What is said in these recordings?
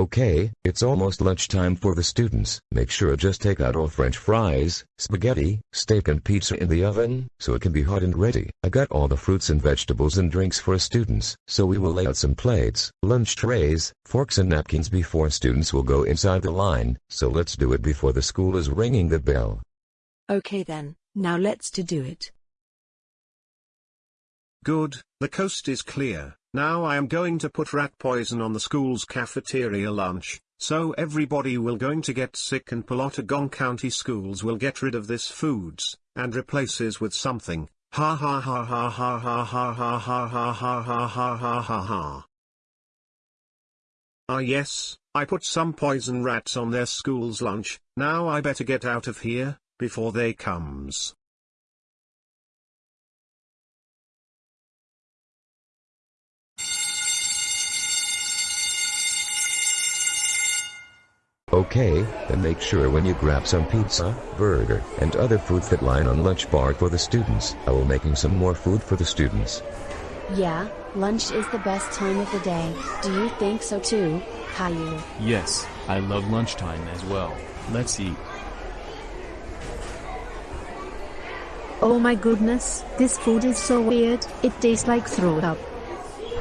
Okay, it's almost lunchtime for the students. Make sure just take out all french fries, spaghetti, steak and pizza in the oven, so it can be hot and ready. I got all the fruits and vegetables and drinks for students, so we will lay out some plates, lunch trays, forks and napkins before students will go inside the line, so let's do it before the school is ringing the bell. Okay then, now let's to do it. Good, the coast is clear. Now I am going to put rat poison on the school's cafeteria lunch, so everybody will going to get sick and Pelotagon County schools will get rid of this foods, and replaces with something. Ha ha ha ha ha ha ha ha ha ha ha ha ha ha ha ha. Ah yes, I put some poison rats on their school's lunch, now I better get out of here, before they comes. Okay, then make sure when you grab some pizza, burger, and other foods that line on lunch bar for the students. I will making some more food for the students. Yeah, lunch is the best time of the day. Do you think so too, Caillou? Yes, I love lunchtime as well. Let's eat. Oh my goodness, this food is so weird, it tastes like throw up.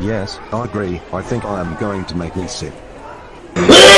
Yes, I agree. I think I am going to make me sick.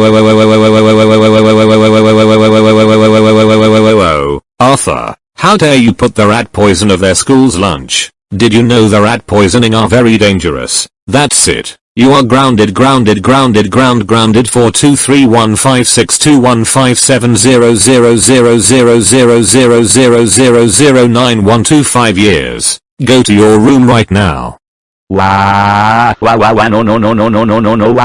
Arthur, how dare you put the rat poison of their school's lunch? Did you know the rat poisoning are very dangerous? That's it. You are grounded grounded grounded ground grounded for 231562157000000009125 years. Go to your room right now. Wah, wah, wah, wah, no, no, no, no, no, no, no, no, wah.